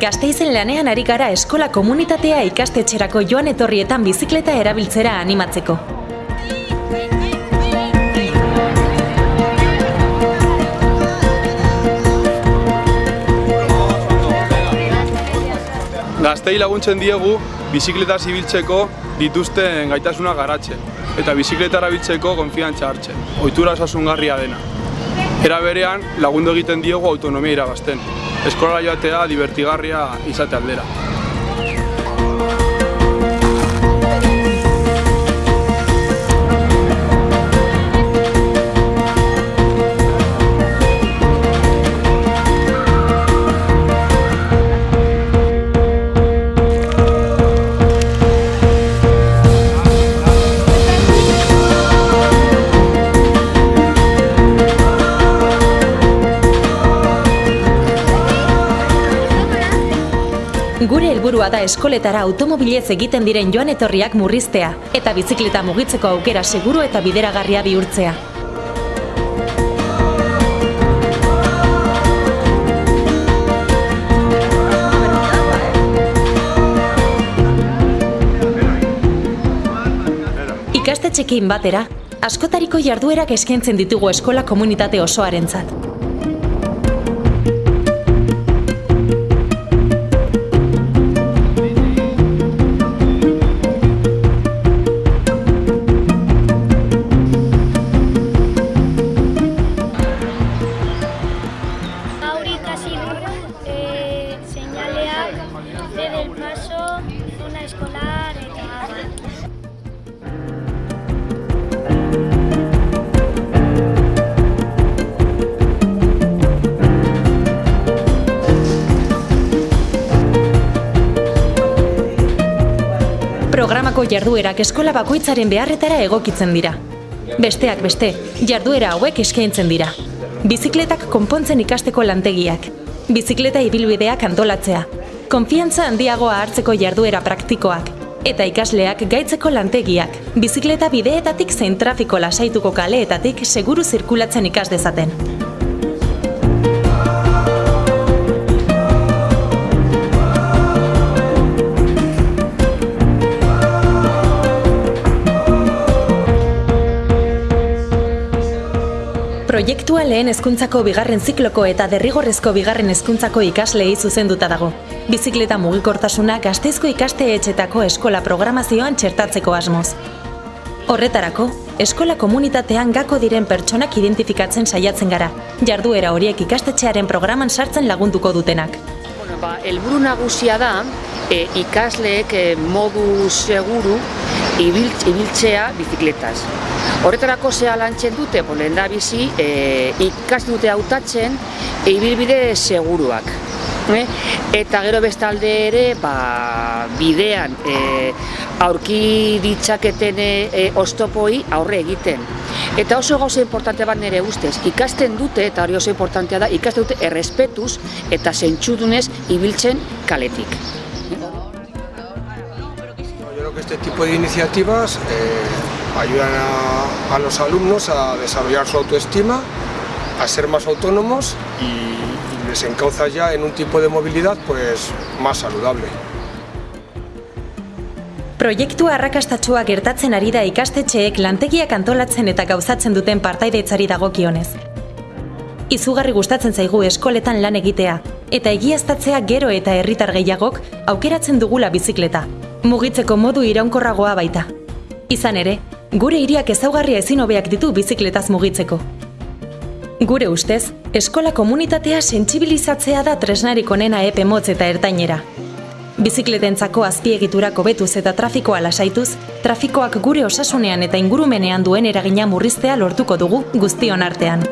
Gasteizen lanean ari gara eskola komunitatea ikastetxerako joan etorrietan bizikleta erabiltzera animatzeko. Gaztei laguntzen diegu bizikleta zibiltzeko dituzten gaitasuna garatzen eta bizikleta erabiltzeko konfiantza hartzen, ohitura osasungarria dena. Era berean lagundu egiten diegu autonomia irabazten, eskola joatea divertigarria izate aldera. Helburua da eskoletara automobilez egiten diren joan etorriak murriztea eta bizikleta mugitzeko aukera seguru eta bideragarria bihurtzea. Ikastetxekin batera, askotariko jarduerak eskaintzen ditugu eskola komunitate osoarentzat. Dugu eh, seinaleak, C del paso, zona escolar abar. Programako jarduerak eskola bakoitzaren beharretara egokitzen dira. Besteak beste, jarduera hauek eskaintzen dira. Bizikletak konpontzen ikasteko lantegiak, bizikleta ibilbideak antolatzea, konfiantza handiagoa hartzeko jarduera praktikoak, eta ikasleak gaitzeko lantegiak, bizikleta bideetatik zein trafiko lasaituko kaleetatik seguru zirkulatzen ikas dezaten. Proiektua lehen hezkuntzako bigarren zikloko eta derrigorrezko bigarren hezkuntzako ikasleei zuzenduta dago. Bizikleta mugikortasuna Gasteizko ikasteetxetako eskola programazioan txertatzeko asmoz. Horretarako, eskola komunitatean gako diren pertsonak identifikatzen saiatzen gara, jarduera horiek ikastetxearen programan sartzen lagunduko dutenak. Bueno, ba, helburu nagusia da e, ikasleek e, modu seguru ibil, ibiltzea bizikletaz. Horretarako zea lantzen dute, bo, lehen da bizi, e, ikas dute hautatzen e, ibilbide seguruak. Eh? Eta gero bestalde ere, ba, bidean e, aurki ditzaketen e, e, oztopoi aurre egiten. Eta oso gauza importante bat nire ustez, ikasten dute, eta hori oso importantea da, ikasten dute errespetuz eta zentsudunez ibiltzen kaletik. Este tipo de iniciativas eh, ayudan a, a los alumnos a desarrollar su autoestima, a ser más autónomos y, y les encauza ya en un tipo de movilidad pues más saludable. Proiektua arrakastatsua gertatzen ari da ikastetxeek lantegiak antolatzen eta gauzatzen duten partaidetzari dagokionez. Izugarri gustatzen zaigu eskoletan lan egitea, eta egiaztatzea gero eta herritar gehiagok aukeratzen dugula bizikleta. Mugitzeko modu iraunkorragoa baita. Izan ere, gure hiriak ezaugarria ezin hobeak ditu bizikletaz mugitzeko. Gure ustez, eskola komunitatea sentsibilizatzea da tresnarik onena epe motz eta ertainera. Bizikletentzako azpiegiturak hobetuz eta trafikoa lasaituz, trafikoak gure osasunean eta ingurumenean duen eragina murriztea lortuko dugu guztion artean.